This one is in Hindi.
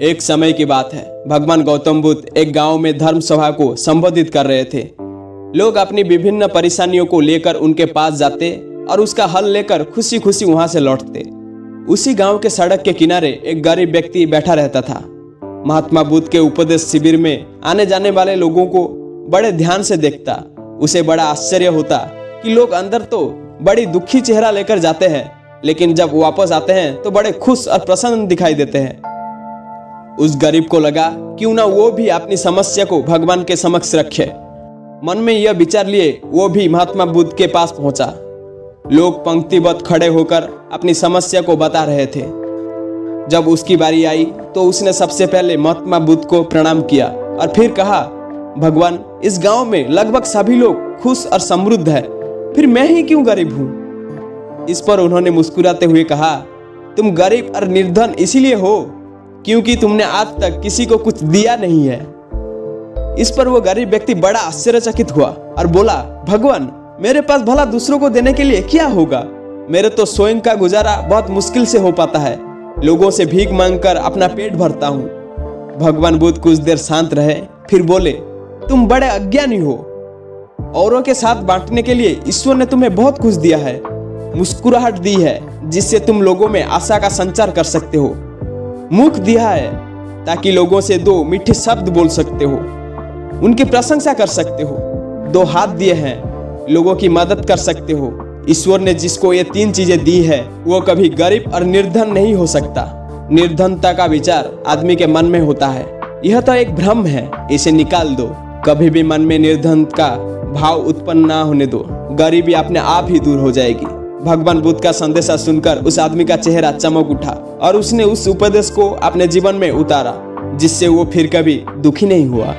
एक समय की बात है। भगवान गौतम बुद्ध एक गाँव में धर्म सभा को संबोधित कर रहे थे। लोग अपनी विभिन्न परेशानियों को लेकर उनके पास जाते और उसका हल लेकर खुशी खुशी वहाँ से लौटते। उसी गाँव के सड़क के किनारे एक गरीब व्यक्ति बैठा रहता था। महात्मा बुद्ध के उपदेश शिविर में आने जाने वाले लोगों को बड़े ध्यान से देखता। उसे बड़ा आश्चर्य होता कि लोग अंदर तो बड़ी दुखी चेहरा लेकर जाते हैं, लेकिन जब वापस आते हैं तो बड़े खुश और प्रसन्न दिखाई देते हैं। उस गरीब को लगा, क्यों ना वो भी अपनी समस्या को भगवान के समक्ष रखे। मन में यह विचार लिए, वो भी महात्मा बुद्ध के पास पहुँचा। लोग पंक्तिबद्ध खड़े होकर अपनी समस्या को बता रहे थे। जब उसकी बारी आई तो उसने सबसे पहले महात्मा बुद्ध को प्रणाम किया और फिर कहा, भगवान, इस गाँव में लगभग सभी लोग खुश और समृद्ध है। फिर मैं ही क्यों गरीब हूँ? इस पर उन्होंने मुस्कुराते हुए कहा, तुम गरीब और निर्धन इसीलिए हो क्योंकि तुमने आज तक किसी को कुछ दिया नहीं है। इस पर वो गरीब व्यक्ति बड़ा आश्चर्यचकित हुआ और बोला, भगवान, मेरे पास भला दूसरों को देने के लिए क्या होगा? मेरे तो स्वयं का गुजारा बहुत मुश्किल से हो पाता है। लोगों से भीख मांगकर अपना पेट भरता हूँ। भगवान बुद्ध कुछ देर शांत रहे, फिर बोले, तुम बड़े अज्ञानी हो। औरों के साथ बांटने के लिए ईश्वर ने तुम्हें बहुत कुछ दिया है। मुस्कुराहट दी है, जिससे तुम लोगों में आशा का संचार कर सकते हो। मुख दिया है, ताकि लोगों से दो मीठे शब्द बोल सकते हो। उनकी प्रशंसा कर सकते हो। दो हाथ दिए हैं, लोगों की मदद कर सकते हो। ईश्वर ने जिसको ये तीन चीज़ें दी है, वो कभी गरीब और निर्धन नहीं हो सकता। निर्धनता का विचार आदमी के मन में होता है। यह तो एक भ्रम है, इसे निकाल दो। कभी भी मन में निर्धन का भाव उत्पन्न ना होने दो। गरीबी अपने आप ही दूर हो जाएगी। भगवान बुद्ध का संदेशा सुनकर उस आदमी का चेहरा चमक उठा और उसने उस उपदेश को अपने जीवन में उतारा, जिससे वो फिर कभी दुखी नहीं हुआ।